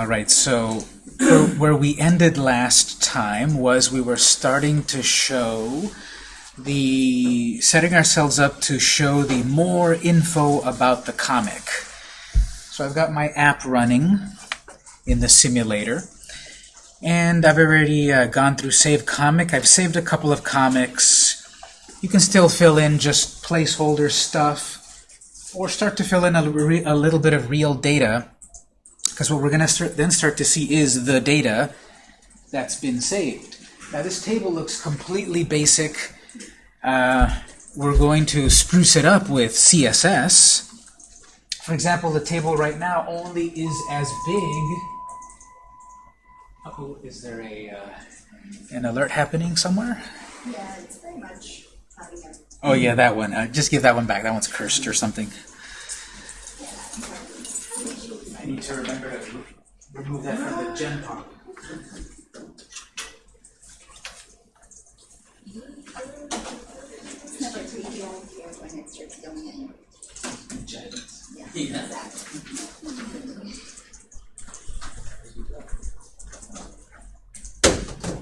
All right, so where, we ended last time was we were starting to show the setting ourselves up to show the more info about the comic. So I've got my app running in the simulator. And I've already uh, gone through Save Comic. I've saved a couple of comics. You can still fill in just placeholder stuff or start to fill in a, a little bit of real data because what we're going to then start to see is the data that's been saved. Now this table looks completely basic. Uh, we're going to spruce it up with CSS. For example, the table right now only is as big uh oh is there a uh, an alert happening somewhere? Yeah, it's very much Oh yeah, that one. Uh, just give that one back. That one's cursed or something. I need to remember to remove that from the Yeah. exactly.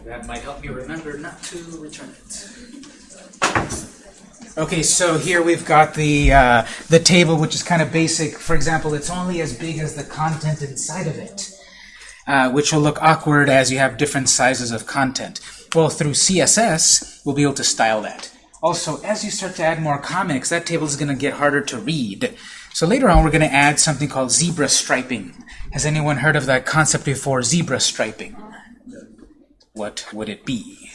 That might help me remember not to return it. Okay, so here we've got the uh, the table, which is kind of basic. For example, it's only as big as the content inside of it, uh, which will look awkward as you have different sizes of content. Well, through CSS, we'll be able to style that. Also, as you start to add more comics, that table is going to get harder to read. So later on, we're going to add something called zebra striping. Has anyone heard of that concept before, zebra striping? What would it be?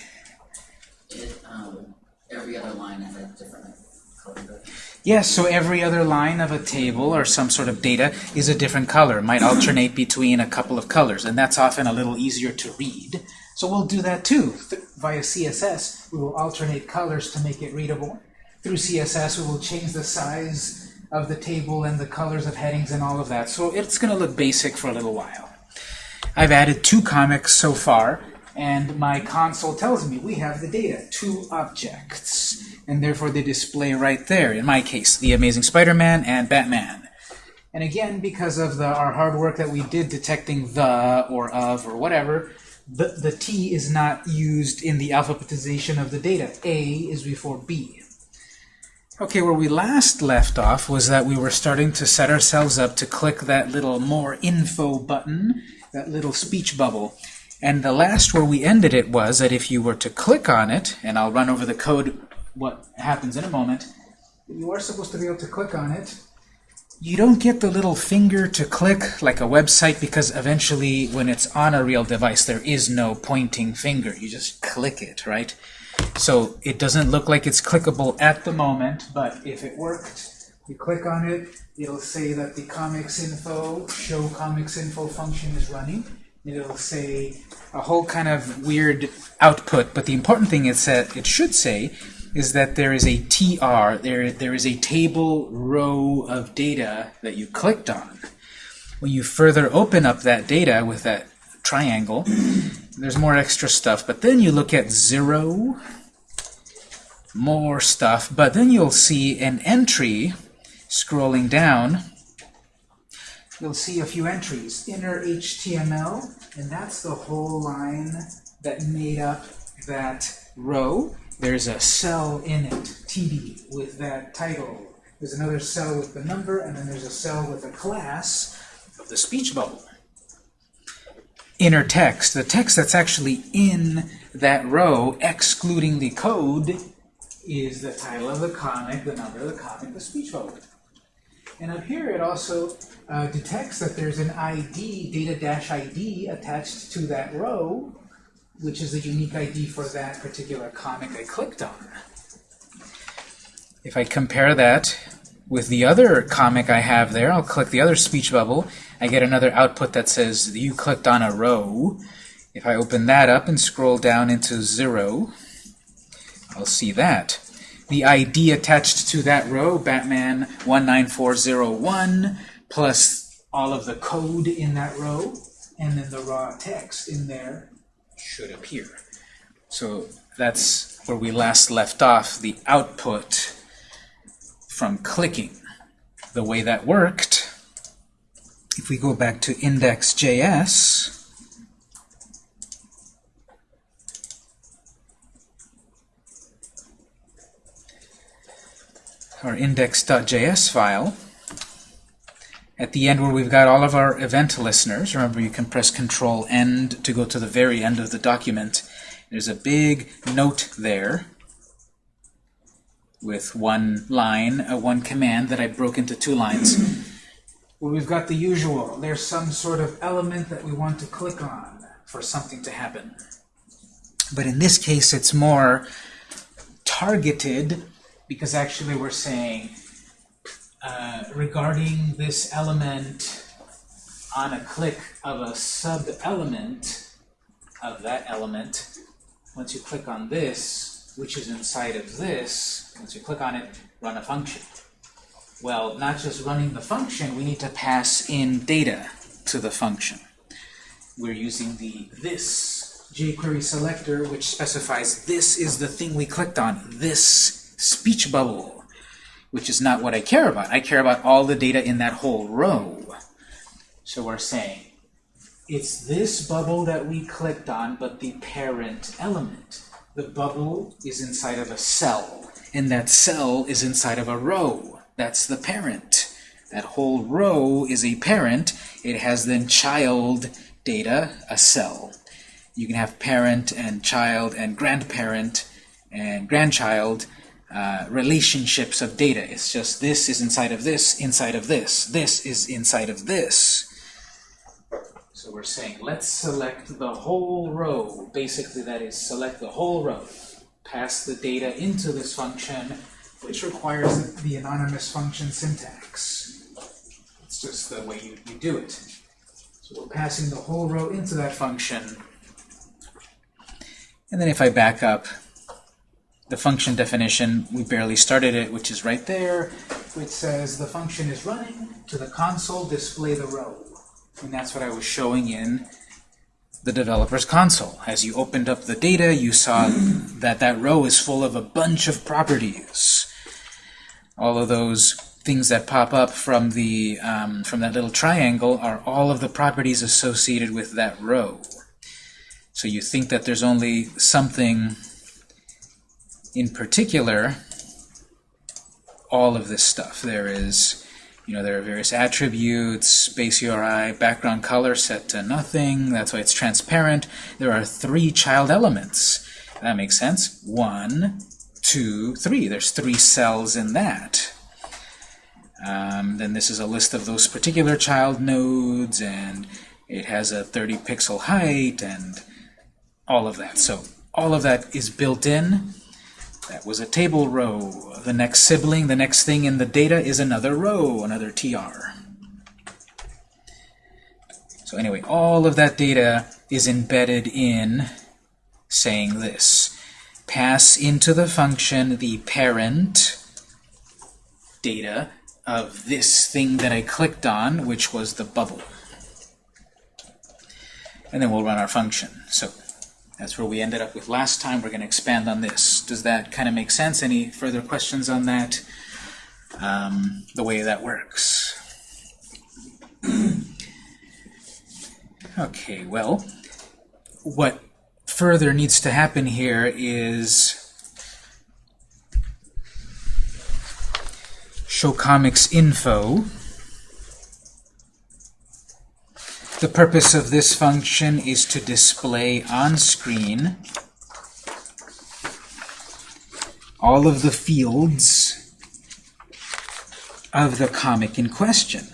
Every other line has a different color. Yes, so every other line of a table or some sort of data is a different color. It might alternate between a couple of colors, and that's often a little easier to read. So we'll do that too. Via CSS, we will alternate colors to make it readable. Through CSS, we will change the size of the table and the colors of headings and all of that. So it's going to look basic for a little while. I've added two comics so far, and my console tells me we have the data, two objects, and therefore they display right there, in my case, the Amazing Spider-Man and Batman. And again, because of the, our hard work that we did detecting the, or of, or whatever, the, the T is not used in the alphabetization of the data. A is before B. Okay, where we last left off was that we were starting to set ourselves up to click that little more info button, that little speech bubble. And the last where we ended it was that if you were to click on it, and I'll run over the code what happens in a moment, you are supposed to be able to click on it. You don't get the little finger to click like a website because eventually when it's on a real device there is no pointing finger. You just click it, right? So it doesn't look like it's clickable at the moment, but if it worked, you click on it, it'll say that the comics info, show comics info function is running. It'll say a whole kind of weird output, but the important thing it said it should say is that there is a TR, there, there is a table row of data that you clicked on. When you further open up that data with that triangle, there's more extra stuff, but then you look at zero, more stuff, but then you'll see an entry scrolling down. You'll see a few entries, inner HTML, and that's the whole line that made up that row. There's a cell in it, TD, with that title. There's another cell with the number, and then there's a cell with a class of the speech bubble. Inner text, the text that's actually in that row, excluding the code, is the title of the comic, the number of the comic, the speech bubble. And up here it also uh, detects that there's an ID, data-ID, attached to that row, which is a unique ID for that particular comic I clicked on. If I compare that with the other comic I have there, I'll click the other speech bubble, I get another output that says you clicked on a row. If I open that up and scroll down into zero, I'll see that. The ID attached to that row, Batman 19401, plus all of the code in that row, and then the raw text in there should appear. So that's where we last left off, the output from clicking. The way that worked, if we go back to index.js, our index.js file, at the end where we've got all of our event listeners, remember you can press Control End to go to the very end of the document. There's a big note there with one line, uh, one command that I broke into two lines. Where we've got the usual, there's some sort of element that we want to click on for something to happen. But in this case, it's more targeted because actually we're saying uh, regarding this element on a click of a sub-element of that element, once you click on this, which is inside of this, once you click on it, run a function. Well, not just running the function, we need to pass in data to the function. We're using the this jQuery selector, which specifies this is the thing we clicked on, this speech bubble, which is not what I care about. I care about all the data in that whole row. So we're saying it's this bubble that we clicked on, but the parent element. The bubble is inside of a cell, and that cell is inside of a row. That's the parent. That whole row is a parent. It has then child data, a cell. You can have parent and child and grandparent and grandchild uh, relationships of data. It's just this is inside of this, inside of this. This is inside of this. So we're saying let's select the whole row. Basically that is select the whole row. Pass the data into this function which requires the anonymous function syntax. It's just the way you, you do it. So we're passing the whole row into that function. And then if I back up, the function definition, we barely started it, which is right there, which says the function is running to the console display the row. And that's what I was showing in the developer's console. As you opened up the data, you saw that that row is full of a bunch of properties. All of those things that pop up from the um, from that little triangle are all of the properties associated with that row. So you think that there's only something in particular, all of this stuff. There is, you know, there are various attributes, base URI, background color set to nothing. That's why it's transparent. There are three child elements. That makes sense. One, two, three. There's three cells in that. Um, then this is a list of those particular child nodes, and it has a 30 pixel height, and all of that. So all of that is built in. That was a table row. The next sibling, the next thing in the data is another row, another TR. So anyway, all of that data is embedded in saying this. Pass into the function the parent data of this thing that I clicked on, which was the bubble. And then we'll run our function. So that's where we ended up with last time. We're going to expand on this. Does that kind of make sense? Any further questions on that? Um, the way that works. okay, well, what further needs to happen here is show comics info. The purpose of this function is to display on screen all of the fields of the comic in question.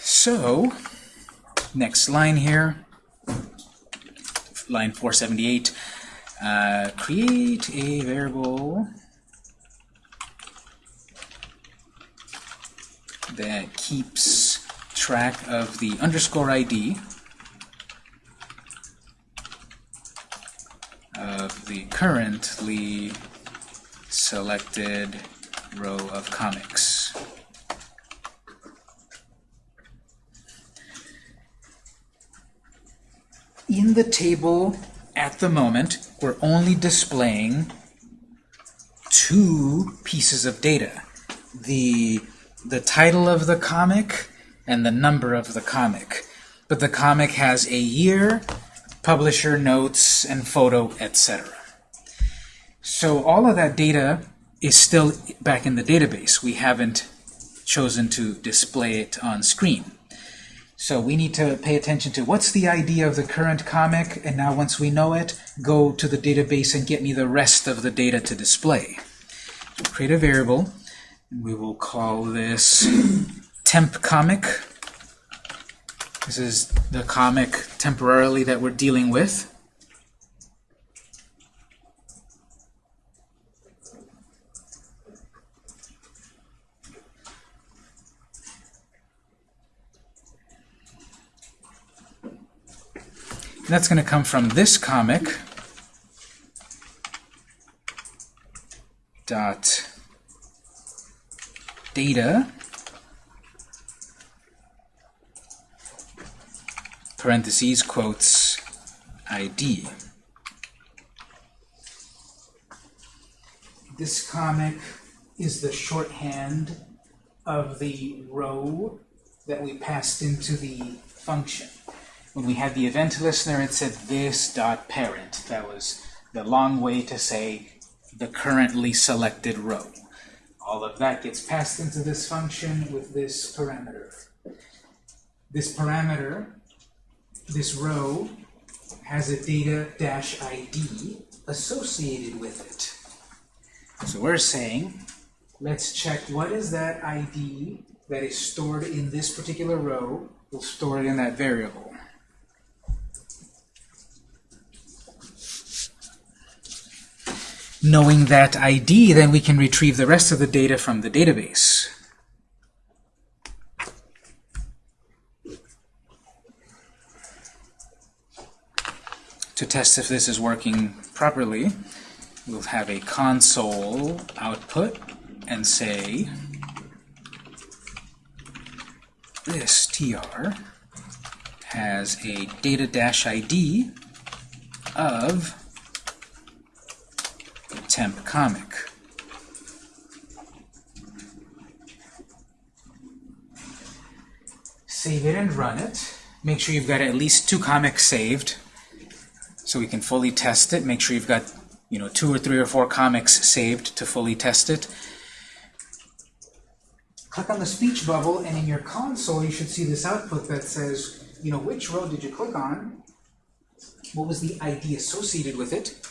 So, next line here, line 478, uh, create a variable that keeps track of the underscore ID of the currently selected row of comics. In the table at the moment, we're only displaying two pieces of data. The, the title of the comic and the number of the comic. But the comic has a year, publisher notes, and photo, etc. So all of that data is still back in the database. We haven't chosen to display it on screen. So we need to pay attention to what's the idea of the current comic, and now once we know it, go to the database and get me the rest of the data to display. Create a variable, and we will call this temp comic. This is the comic temporarily that we're dealing with. And that's going to come from this comic dot data parentheses quotes ID. This comic is the shorthand of the row that we passed into the function. When we had the event listener, it said this dot parent. That was the long way to say the currently selected row. All of that gets passed into this function with this parameter. This parameter, this row, has a data dash ID associated with it. So we're saying, let's check what is that ID that is stored in this particular row. We'll store it in that variable. Knowing that ID, then we can retrieve the rest of the data from the database. To test if this is working properly, we'll have a console output and say this tr has a data-id of temp comic. Save it and run it. Make sure you've got at least two comics saved so we can fully test it. Make sure you've got you know two or three or four comics saved to fully test it. Click on the speech bubble and in your console you should see this output that says you know which row did you click on? What was the ID associated with it?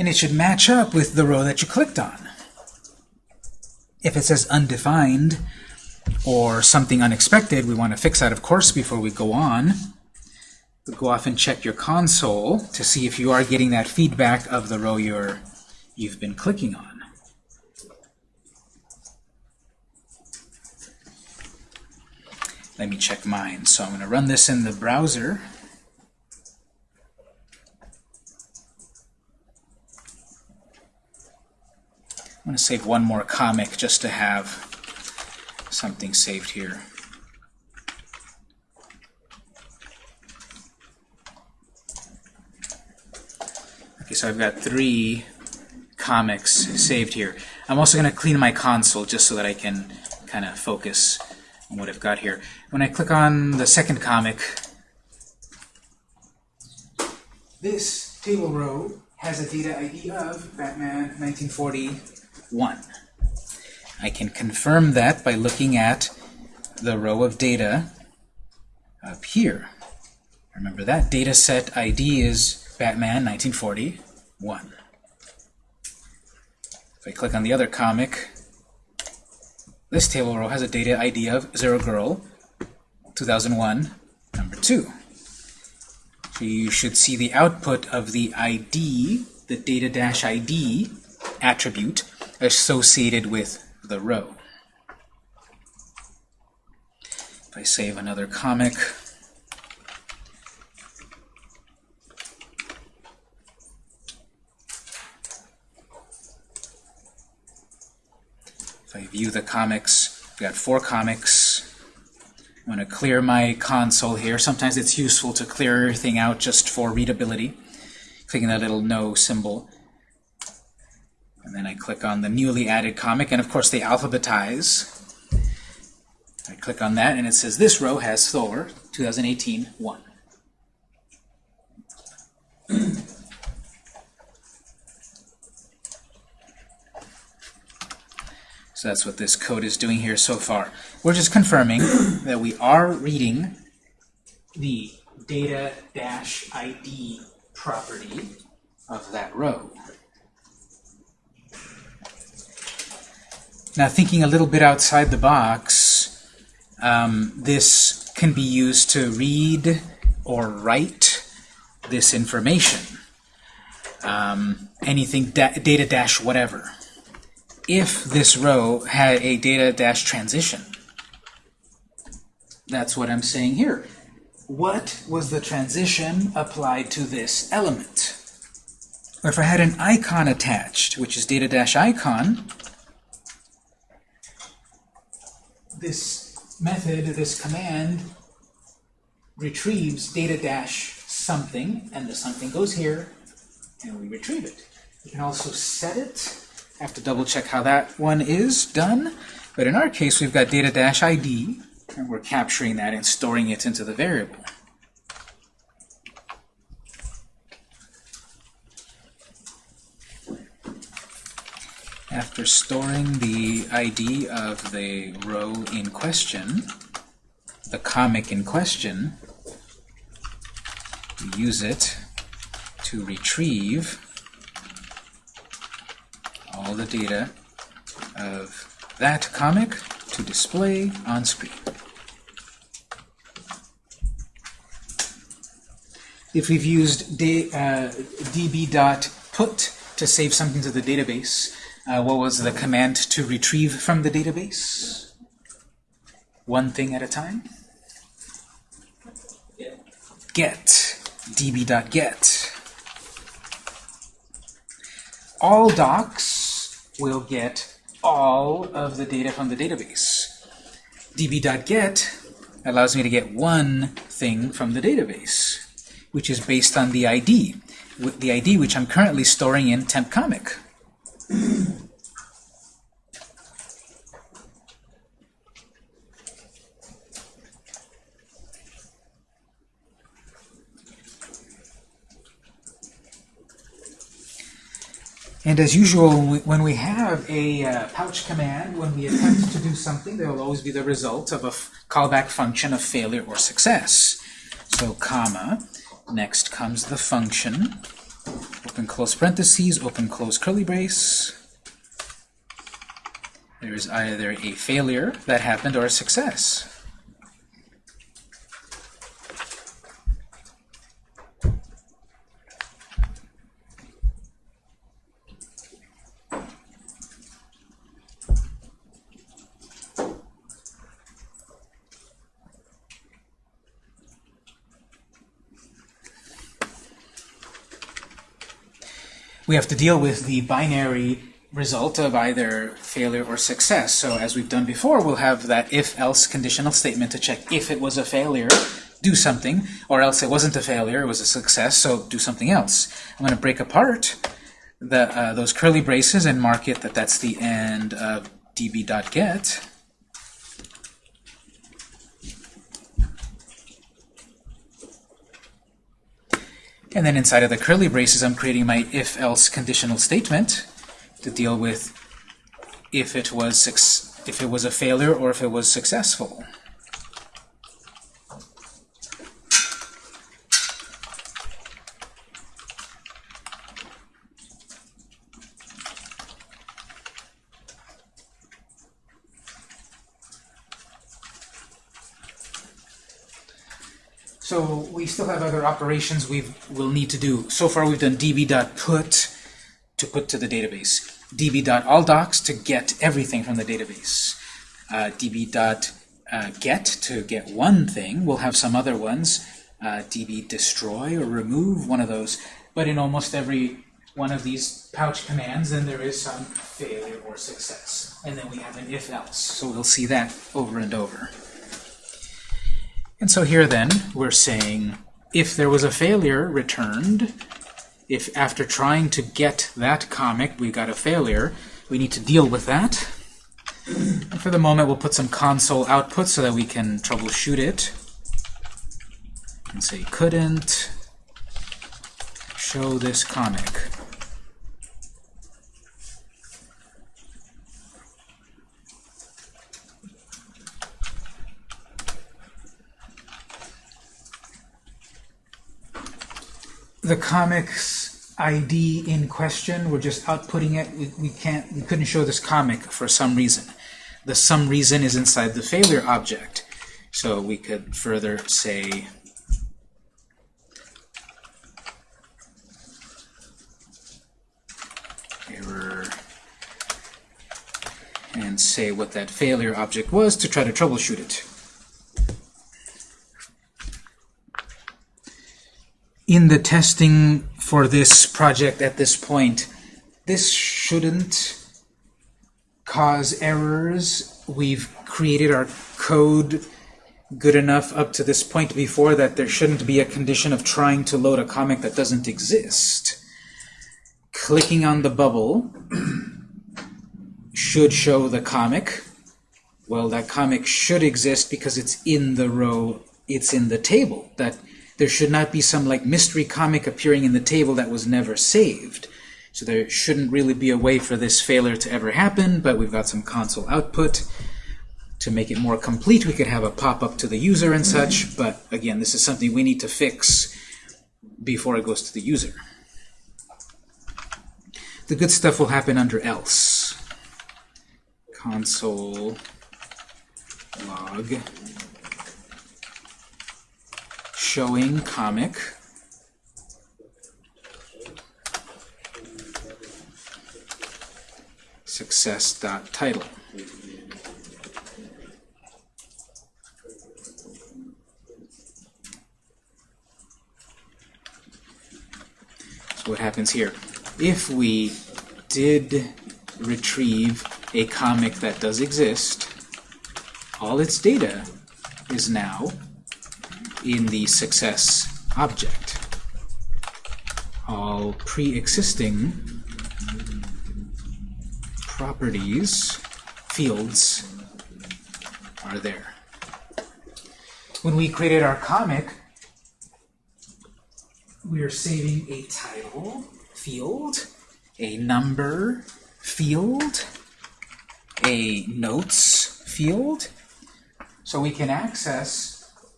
And it should match up with the row that you clicked on. If it says undefined or something unexpected, we want to fix that, of course, before we go on. Go off and check your console to see if you are getting that feedback of the row you're, you've been clicking on. Let me check mine. So I'm going to run this in the browser. I'm going to save one more comic just to have something saved here. Okay, so I've got three comics saved here. I'm also going to clean my console just so that I can kind of focus on what I've got here. When I click on the second comic, this table row has a data ID of Batman 1940 1. I can confirm that by looking at the row of data up here. Remember that data set ID is Batman 1941. If I click on the other comic, this table row has a data ID of Zero Girl 2001, number 2. So you should see the output of the ID, the data-ID attribute, associated with the row. If I save another comic, if I view the comics, we got four comics. I'm going to clear my console here. Sometimes it's useful to clear everything out just for readability. Clicking that little no symbol. And then I click on the newly added comic, and of course they alphabetize. I click on that, and it says this row has Thor 2018 1. So that's what this code is doing here so far. We're just confirming that we are reading the data-id property of that row. Now thinking a little bit outside the box, um, this can be used to read or write this information. Um, anything da data dash whatever if this row had a data dash transition. That's what I'm saying here. What was the transition applied to this element? Or if I had an icon attached, which is data dash icon, this method, this command, retrieves data dash something, and the something goes here, and we retrieve it. You can also set it I have to double check how that one is done. But in our case, we've got data dash ID, and we're capturing that and storing it into the variable. After storing the ID of the row in question, the comic in question, we use it to retrieve all the data of that comic to display on screen. If we've used uh, db.put to save something to the database, uh, what was the command to retrieve from the database? One thing at a time? Get. db.get. All docs will get all of the data from the database. db.get allows me to get one thing from the database, which is based on the ID, the ID which I'm currently storing in temp comic. And as usual, when we have a uh, pouch command, when we attempt to do something, there will always be the result of a callback function of failure or success. So comma, next comes the function, open close parentheses, open close curly brace. There is either a failure that happened or a success. We have to deal with the binary result of either failure or success. So as we've done before, we'll have that if-else conditional statement to check if it was a failure, do something, or else it wasn't a failure, it was a success, so do something else. I'm going to break apart the, uh, those curly braces and mark it that that's the end of db.get. And then inside of the curly braces, I'm creating my if-else conditional statement to deal with if it was if it was a failure or if it was successful. So we still have other operations we will need to do. So far we've done db.put to put to the database, db.alldocs to get everything from the database, uh, db.get to get one thing. We'll have some other ones, uh, db destroy or remove, one of those. But in almost every one of these pouch commands, then there is some failure or success. And then we have an if-else. So we'll see that over and over. And so here then, we're saying if there was a failure returned, if after trying to get that comic we got a failure, we need to deal with that. And for the moment, we'll put some console output so that we can troubleshoot it. And say couldn't show this comic. The comics ID in question, we're just outputting it. We, we can't, we couldn't show this comic for some reason. The some reason is inside the failure object. So we could further say error and say what that failure object was to try to troubleshoot it. In the testing for this project at this point, this shouldn't cause errors. We've created our code good enough up to this point before that there shouldn't be a condition of trying to load a comic that doesn't exist. Clicking on the bubble should show the comic. Well, that comic should exist because it's in the row, it's in the table. That there should not be some like mystery comic appearing in the table that was never saved. So there shouldn't really be a way for this failure to ever happen, but we've got some console output. To make it more complete, we could have a pop-up to the user and such, but again, this is something we need to fix before it goes to the user. The good stuff will happen under else. Console log showing comic success.title. So what happens here? If we did retrieve a comic that does exist, all its data is now in the success object. All pre-existing properties, fields, are there. When we created our comic, we are saving a title field, a number field, a notes field, so we can access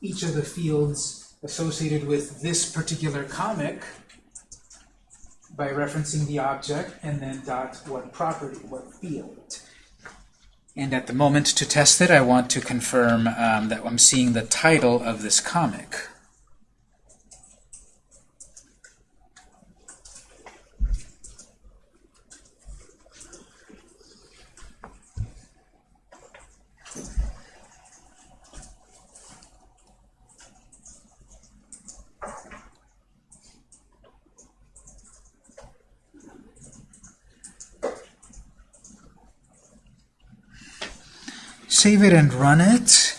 each of the fields associated with this particular comic by referencing the object and then dot what property, what field. And at the moment to test it, I want to confirm um, that I'm seeing the title of this comic. Save it and run it.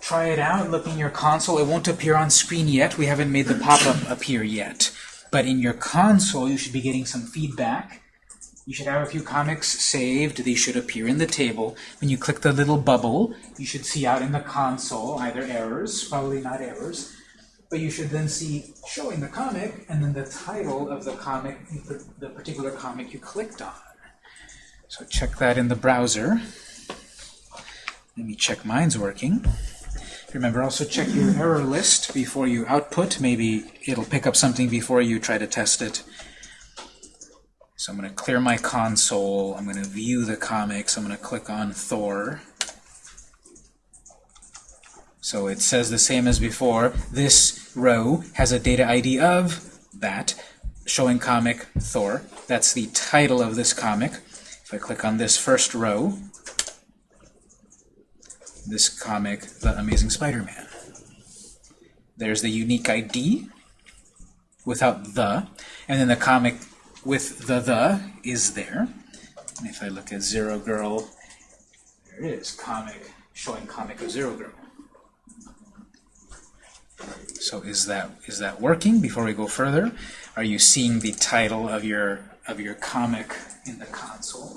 Try it out, look in your console. It won't appear on screen yet. We haven't made the pop-up appear yet. But in your console, you should be getting some feedback. You should have a few comics saved. They should appear in the table. When you click the little bubble, you should see out in the console either errors, probably not errors, but you should then see showing the comic and then the title of the comic, the particular comic you clicked on. So check that in the browser. Let me check mine's working. Remember, also check your error list before you output. Maybe it'll pick up something before you try to test it. So I'm going to clear my console. I'm going to view the comics. I'm going to click on Thor. So it says the same as before. This row has a data ID of that, showing comic Thor. That's the title of this comic. If I click on this first row, this comic, The Amazing Spider-Man. There's the unique ID without the, and then the comic with the the is there. And if I look at Zero Girl, there it is, comic, showing comic of Zero Girl. So is that is that working? Before we go further, are you seeing the title of your of your comic in the console?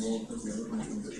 やった!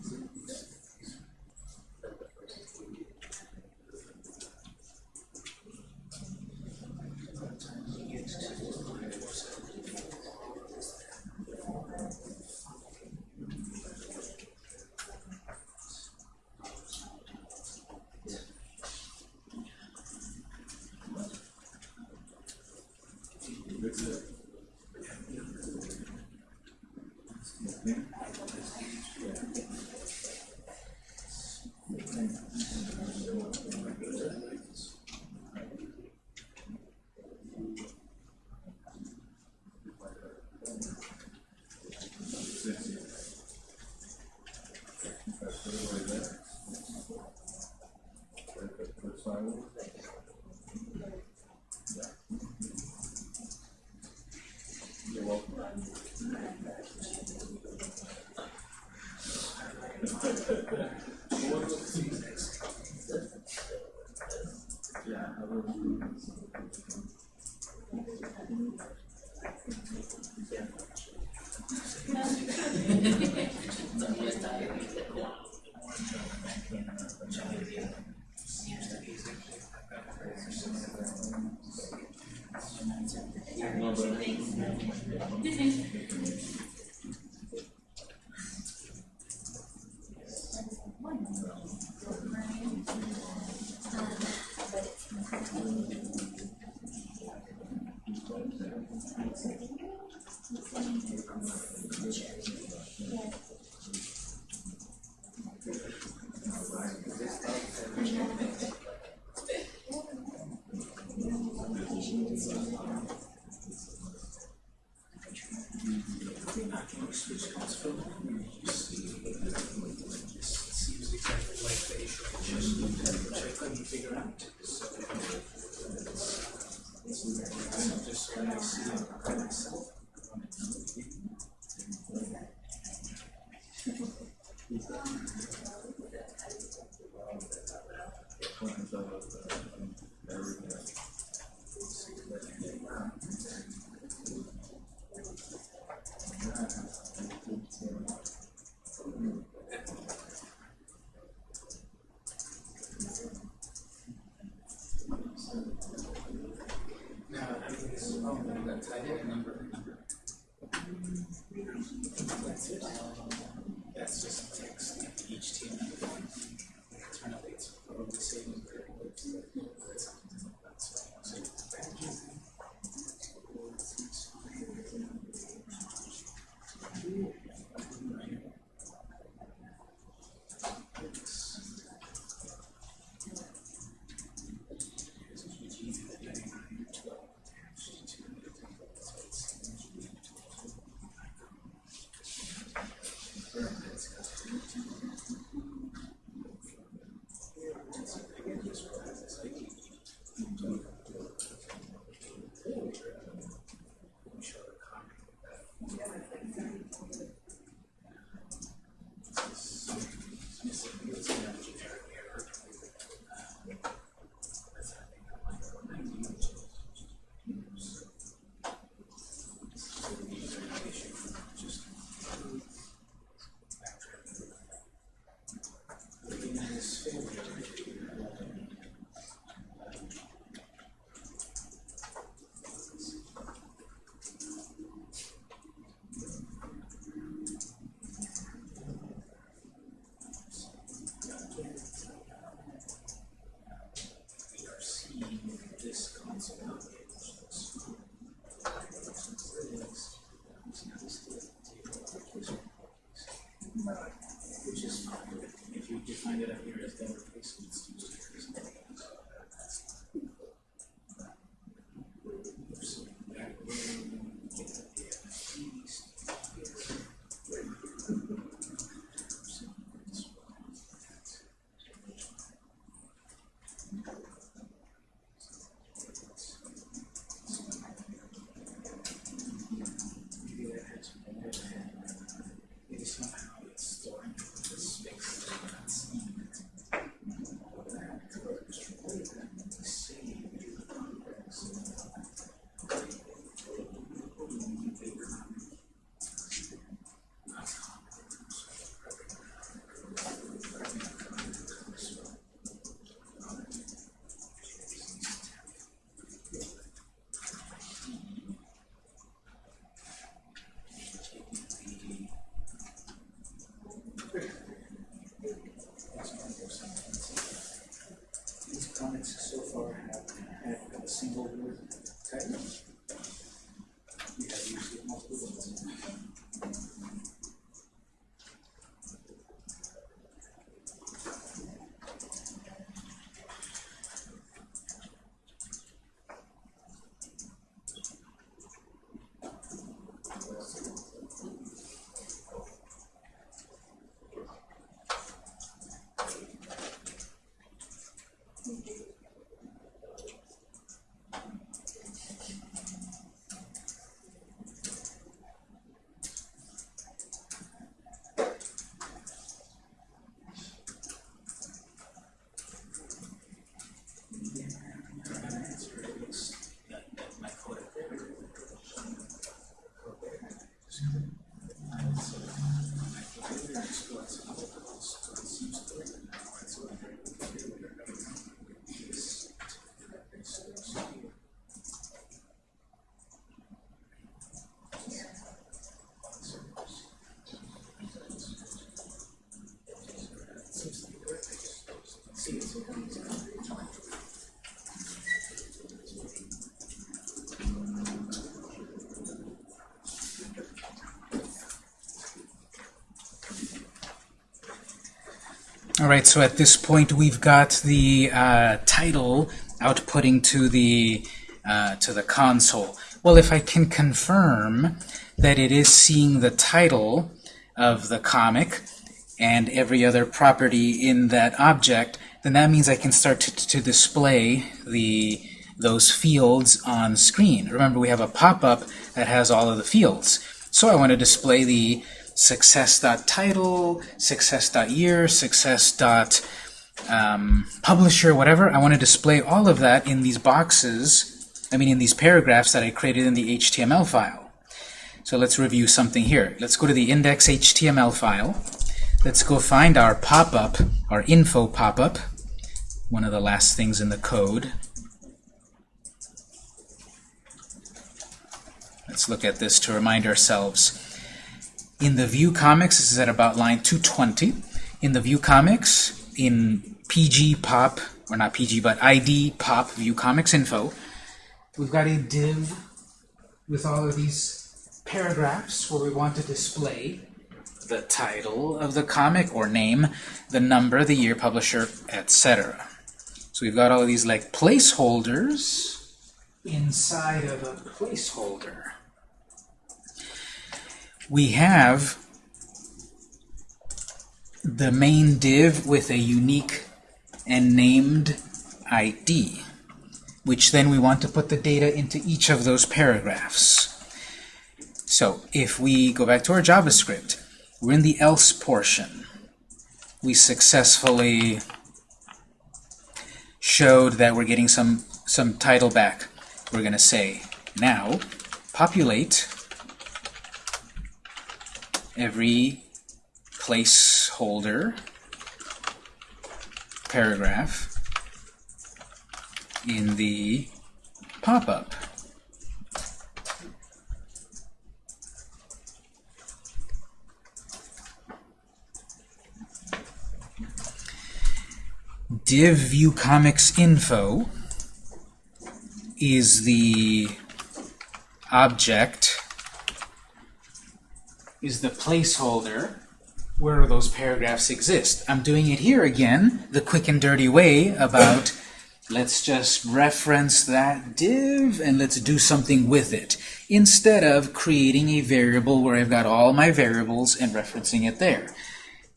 you. yeah, Just so I see it. All right, so at this point we've got the uh, title outputting to the uh, to the console. Well, if I can confirm that it is seeing the title of the comic and every other property in that object, then that means I can start to, to display the those fields on screen. Remember, we have a pop-up that has all of the fields. So I want to display the success.title, success.year, success.publisher, um, whatever. I want to display all of that in these boxes, I mean in these paragraphs that I created in the HTML file. So let's review something here. Let's go to the index.html file. Let's go find our pop-up, our info pop-up, one of the last things in the code. Let's look at this to remind ourselves. In the view comics, this is at about line 220. In the view comics, in PG pop, or not PG, but ID pop view comics info, we've got a div with all of these paragraphs where we want to display the title of the comic or name, the number, the year, publisher, etc. So we've got all of these like placeholders inside of a placeholder we have the main div with a unique and named ID, which then we want to put the data into each of those paragraphs. So if we go back to our JavaScript, we're in the else portion. We successfully showed that we're getting some, some title back. We're going to say, now, populate every placeholder paragraph in the pop-up. div view comics info is the object is the placeholder where those paragraphs exist. I'm doing it here again, the quick and dirty way about let's just reference that div and let's do something with it instead of creating a variable where I've got all my variables and referencing it there.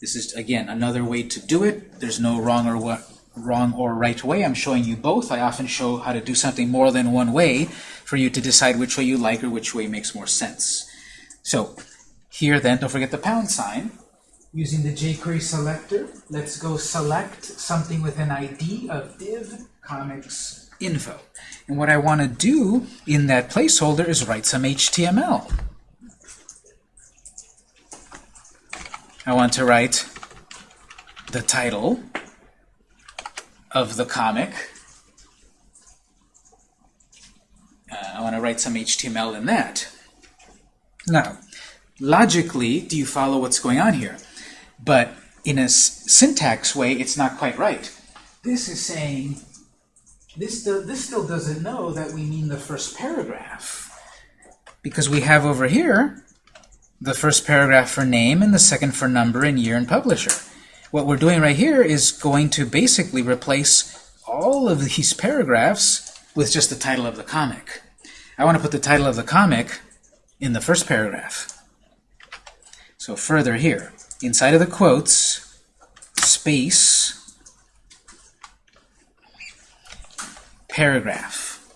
This is, again, another way to do it. There's no wrong or what wrong or right way. I'm showing you both. I often show how to do something more than one way for you to decide which way you like or which way makes more sense. So here then, don't forget the pound sign. Using the jQuery selector, let's go select something with an ID of div comics info. And what I want to do in that placeholder is write some HTML. I want to write the title of the comic. Uh, I want to write some HTML in that. Now, logically, do you follow what's going on here? But in a syntax way, it's not quite right. This is saying, this still, this still doesn't know that we mean the first paragraph. Because we have over here the first paragraph for name and the second for number and year and publisher. What we're doing right here is going to basically replace all of these paragraphs with just the title of the comic. I want to put the title of the comic in the first paragraph. So further here, inside of the quotes, space, paragraph.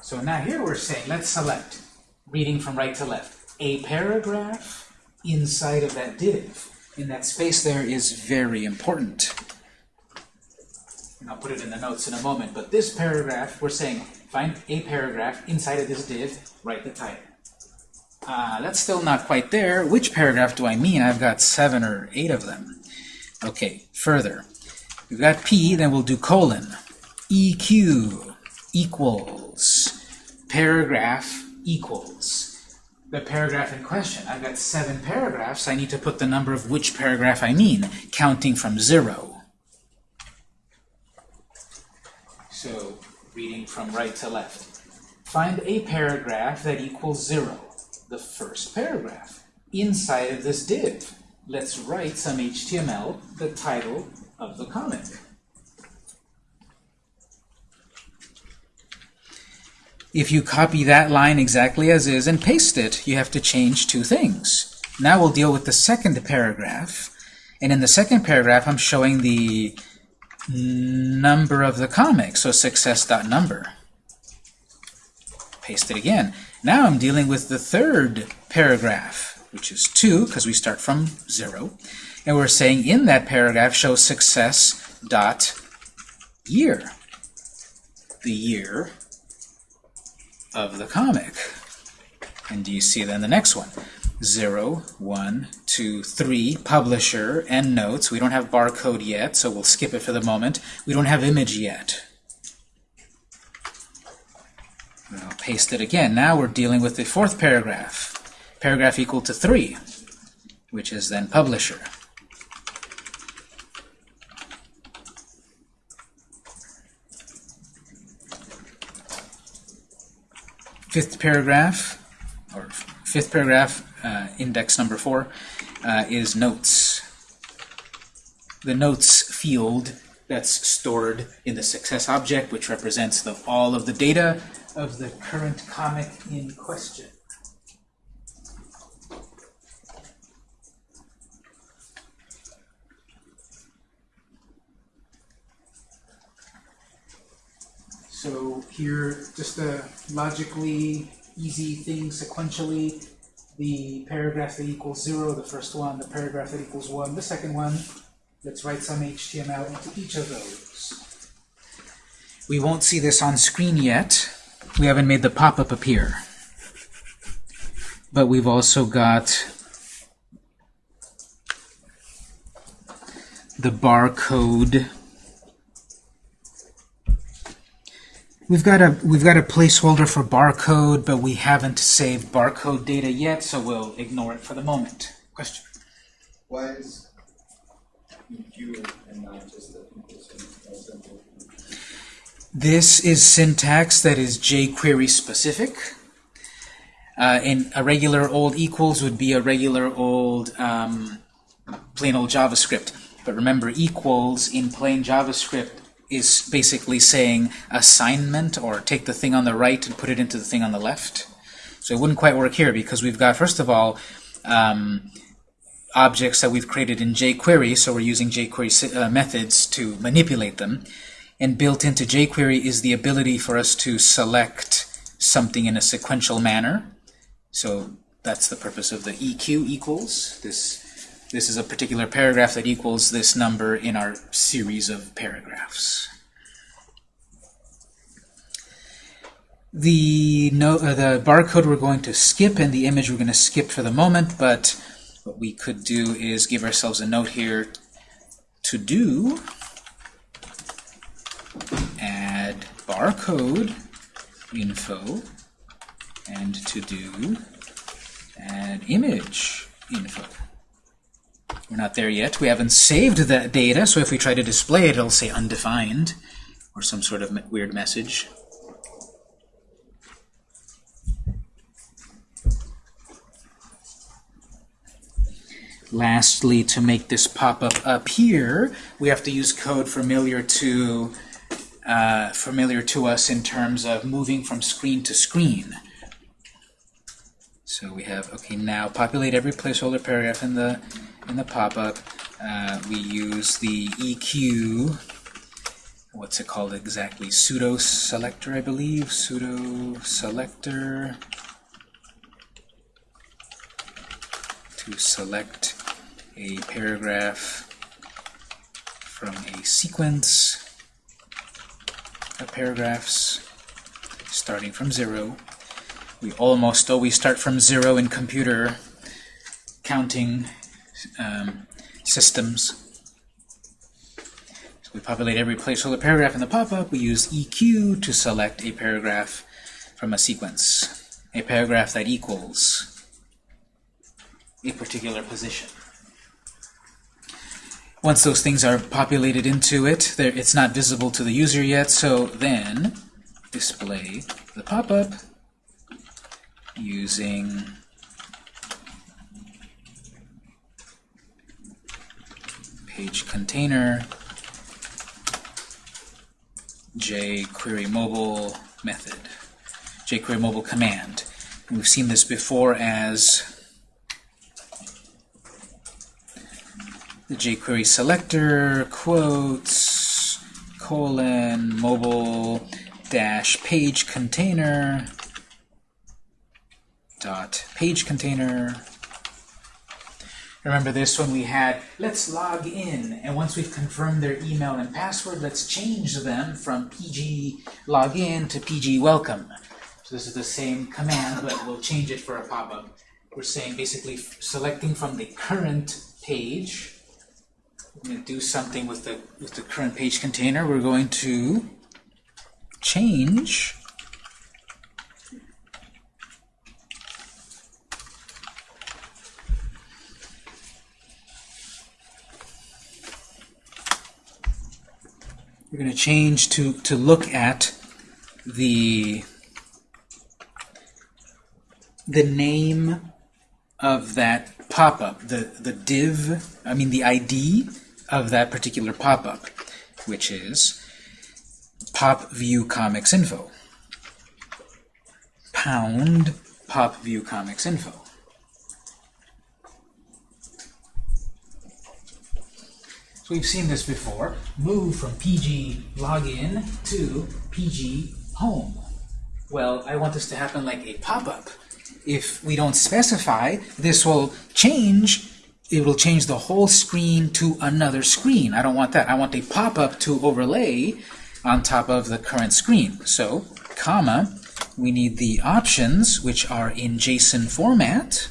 So now here we're saying, let's select, reading from right to left, a paragraph inside of that div. And that space there is very important. And I'll put it in the notes in a moment, but this paragraph, we're saying, find a paragraph inside of this div, write the title. Uh, that's still not quite there. Which paragraph do I mean? I've got seven or eight of them. Okay, further. We've got P, then we'll do colon. EQ equals paragraph equals the paragraph in question. I've got seven paragraphs. I need to put the number of which paragraph I mean, counting from zero. So, reading from right to left. Find a paragraph that equals zero, the first paragraph, inside of this div. Let's write some HTML, the title of the comic. If you copy that line exactly as is and paste it, you have to change two things. Now we'll deal with the second paragraph. And in the second paragraph, I'm showing the number of the comic, so success.number. Paste it again. Now I'm dealing with the third paragraph, which is 2, because we start from 0. And we're saying in that paragraph, show success dot year. The year of the comic. And do you see then the next one? 0, 1, 2, 3, publisher, and notes. We don't have barcode yet, so we'll skip it for the moment. We don't have image yet. I'll paste it again. Now we're dealing with the fourth paragraph. Paragraph equal to 3, which is then publisher. Fifth paragraph, or fifth paragraph, uh, index number 4, uh, is notes. The notes field that's stored in the success object, which represents the, all of the data of the current comic in question. So here, just a logically easy thing sequentially, the paragraph that equals zero, the first one, the paragraph that equals one, the second one. Let's write some HTML into each of those. We won't see this on screen yet. We haven't made the pop-up appear. But we've also got the barcode. We've got a we've got a placeholder for barcode, but we haven't saved barcode data yet, so we'll ignore it for the moment. Question? Why is and not just the? This is syntax that is jQuery specific. Uh, and a regular old equals would be a regular old um, plain old JavaScript. But remember, equals in plain JavaScript is basically saying assignment or take the thing on the right and put it into the thing on the left. So it wouldn't quite work here because we've got, first of all, um, objects that we've created in jQuery, so we're using jQuery uh, methods to manipulate them. And built into jQuery is the ability for us to select something in a sequential manner. So that's the purpose of the EQ equals. This, this is a particular paragraph that equals this number in our series of paragraphs. The, no, uh, the barcode we're going to skip and the image we're going to skip for the moment, but what we could do is give ourselves a note here to do add barcode info and to do add image info. We're not there yet. We haven't saved that data, so if we try to display it, it'll say undefined or some sort of weird message. Lastly, to make this pop up up here, we have to use code familiar to uh, familiar to us in terms of moving from screen to screen. So we have okay now populate every placeholder paragraph in the in the pop-up. Uh, we use the EQ. What's it called exactly? Pseudo selector, I believe. Pseudo selector to select a paragraph from a sequence paragraphs starting from zero. We almost always start from zero in computer counting um, systems. So we populate every placeholder paragraph in the pop-up. We use EQ to select a paragraph from a sequence, a paragraph that equals a particular position. Once those things are populated into it, it's not visible to the user yet, so then display the pop-up using page container jQuery mobile method, jQuery mobile command. And we've seen this before as the jQuery selector quotes colon mobile dash page container dot page container. Remember this one we had let's log in, and once we've confirmed their email and password, let's change them from pg login to pg welcome. So this is the same command, but we'll change it for a pop-up. We're saying basically selecting from the current page. We're going to do something with the with the current page container. We're going to change We're going to change to, to look at the, the name of that pop-up, the, the div, I mean the ID of that particular pop-up, which is pop view comics info. Pound pop view comics info. So we've seen this before. Move from PG login to PG home. Well, I want this to happen like a pop-up. If we don't specify, this will change. It will change the whole screen to another screen. I don't want that. I want a pop-up to overlay on top of the current screen. So, comma, we need the options, which are in JSON format,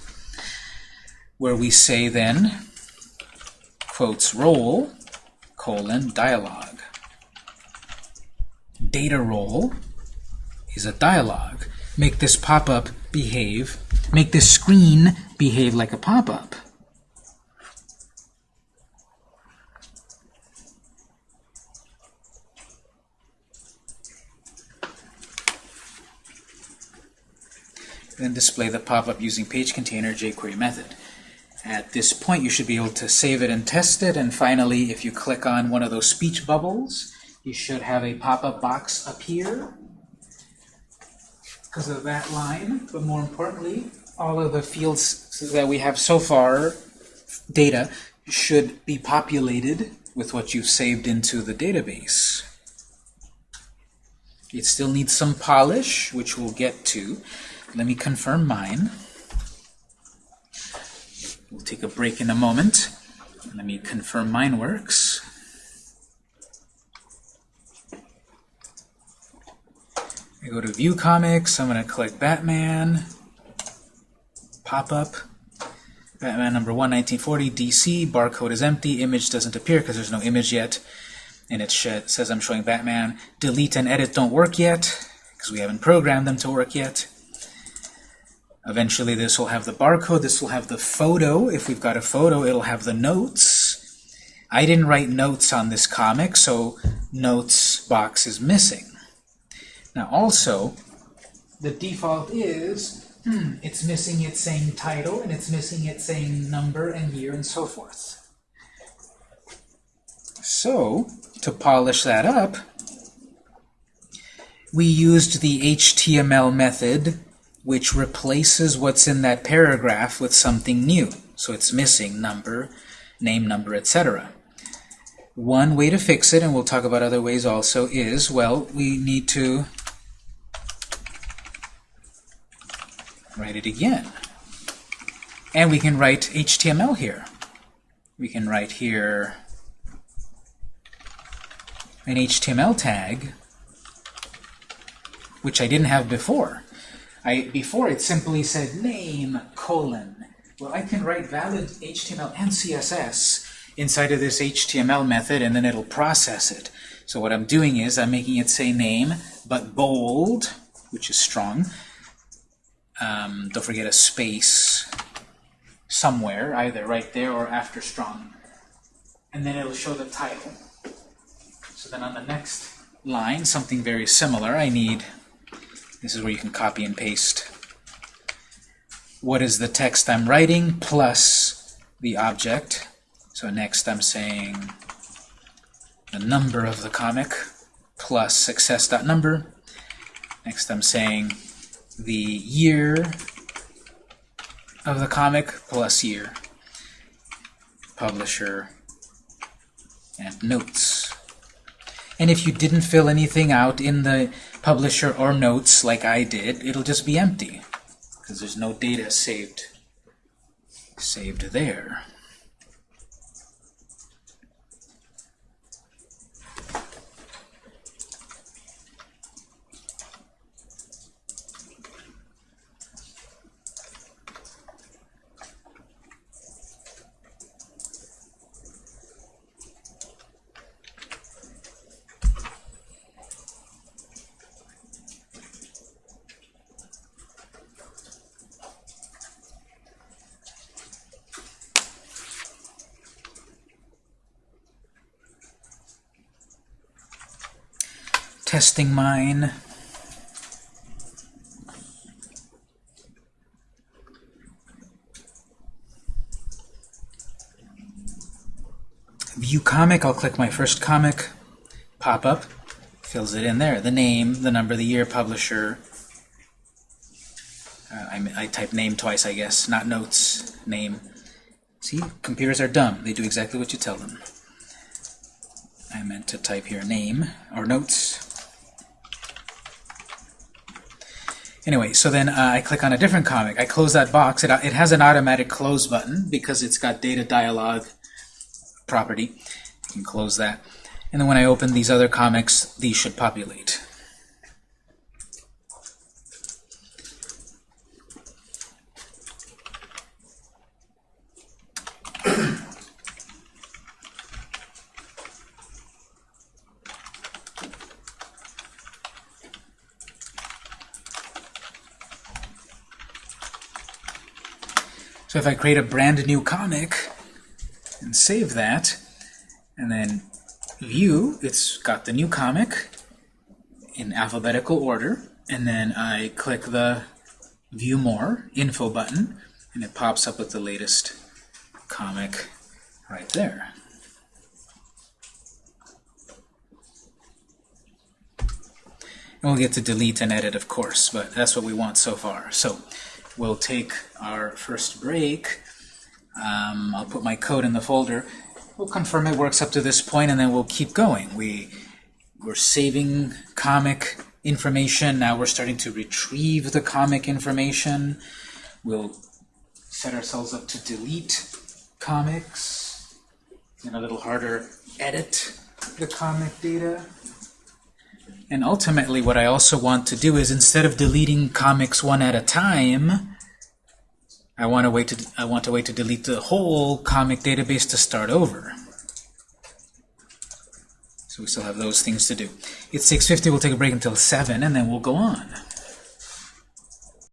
where we say then, quotes role, colon, dialogue. Data role is a dialogue. Make this pop-up behave, make this screen behave like a pop-up. Then display the pop-up using page container jQuery method. At this point, you should be able to save it and test it. And finally, if you click on one of those speech bubbles, you should have a pop-up box appear because of that line. But more importantly, all of the fields that we have so far, data, should be populated with what you've saved into the database. It still needs some polish, which we'll get to. Let me confirm mine. We'll take a break in a moment. Let me confirm mine works. I go to View Comics. I'm going to click Batman. Pop up. Batman number 1, 1940, DC. Barcode is empty. Image doesn't appear because there's no image yet. And it says I'm showing Batman. Delete and edit don't work yet because we haven't programmed them to work yet. Eventually this will have the barcode, this will have the photo. If we've got a photo, it'll have the notes. I didn't write notes on this comic, so notes box is missing. Now also, the default is, hmm, it's missing its same title, and it's missing its same number and year and so forth. So, to polish that up, we used the HTML method which replaces what's in that paragraph with something new. So it's missing number, name, number, etc. One way to fix it, and we'll talk about other ways also, is, well, we need to write it again. And we can write HTML here. We can write here an HTML tag, which I didn't have before. I, before it simply said name colon. Well, I can write valid HTML and CSS inside of this HTML method, and then it'll process it. So what I'm doing is I'm making it say name, but bold, which is strong. Um, don't forget a space somewhere, either right there or after strong. And then it'll show the title. So then on the next line, something very similar, I need, this is where you can copy and paste. What is the text I'm writing plus the object. So next I'm saying the number of the comic plus success.number. Next I'm saying the year of the comic plus year. Publisher and notes. And if you didn't fill anything out in the publisher or notes like I did, it'll just be empty because there's no data saved saved there. Testing mine. View comic, I'll click my first comic, pop up, fills it in there. The name, the number, the year, publisher. Uh, I, I type name twice, I guess, not notes, name. See, computers are dumb. They do exactly what you tell them. I meant to type here name, or notes. Anyway, so then uh, I click on a different comic. I close that box. It, it has an automatic close button because it's got data dialog property. You can close that. And then when I open these other comics, these should populate. I create a brand new comic and save that, and then view, it's got the new comic in alphabetical order, and then I click the view more info button, and it pops up with the latest comic right there. And we'll get to delete and edit, of course, but that's what we want so far. So we'll take our first break. Um, I'll put my code in the folder. We'll confirm it works up to this point, and then we'll keep going. We, we're saving comic information. Now we're starting to retrieve the comic information. We'll set ourselves up to delete comics, and a little harder, edit the comic data. And ultimately, what I also want to do is instead of deleting comics one at a time, I want to wait to I want to wait to delete the whole comic database to start over. So we still have those things to do. It's 6:50. We'll take a break until 7, and then we'll go on.